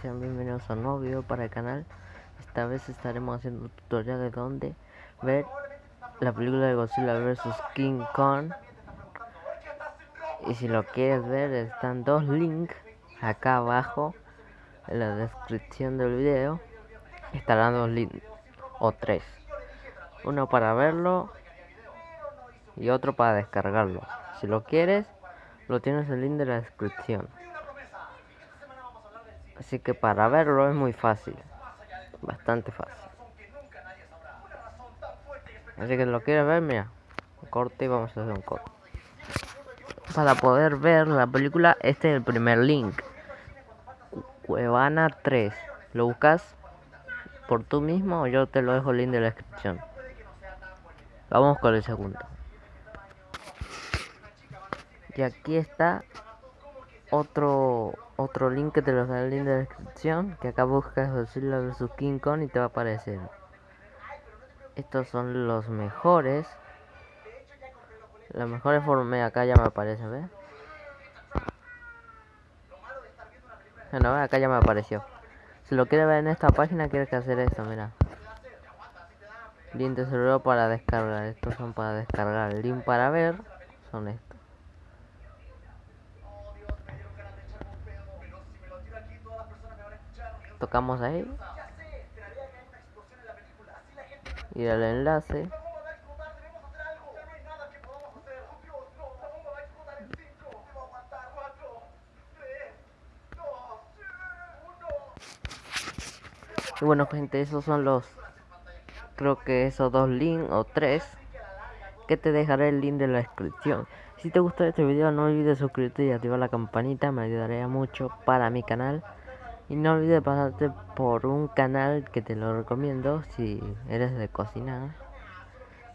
sean bienvenidos a un nuevo video para el canal. Esta vez estaremos haciendo un tutorial de dónde ver la película de Godzilla vs King Kong. Y si lo quieres ver están dos links acá abajo en la descripción del video. Estarán dos links o tres. Uno para verlo y otro para descargarlo. Si lo quieres lo tienes el link de la descripción Así que para verlo es muy fácil. Bastante fácil. Así que lo quieres ver, mira. Corte y vamos a hacer un corte. Para poder ver la película, este es el primer link. Cuevana 3. Lo buscas por tú mismo o yo te lo dejo el link de la descripción. Vamos con el segundo. Y aquí está otro otro link que te lo dejaré en la descripción que acá buscas Godzilla vs King Kong y te va a aparecer. Estos son los mejores. Las mejores formas acá ya me aparece ¿ves? bueno acá ya me apareció. Si lo quieres ver en esta página quieres que hacer esto mira. Link de celular para descargar. Estos son para descargar. Link para ver son estos tocamos ahí. Y el enlace. Y bueno gente esos son los creo que esos dos links o tres que te dejaré el link de la descripción. Si te gustó este video no olvides suscribirte y activar la campanita me ayudaría mucho para mi canal y no olvides pasarte por un canal que te lo recomiendo si eres de cocinar.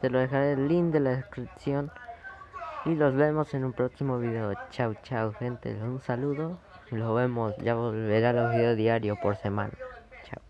Te lo dejaré el link de la descripción. Y los vemos en un próximo video. Chao, chao, gente. Un saludo. Los vemos. Ya volverá los videos diarios por semana. Chao.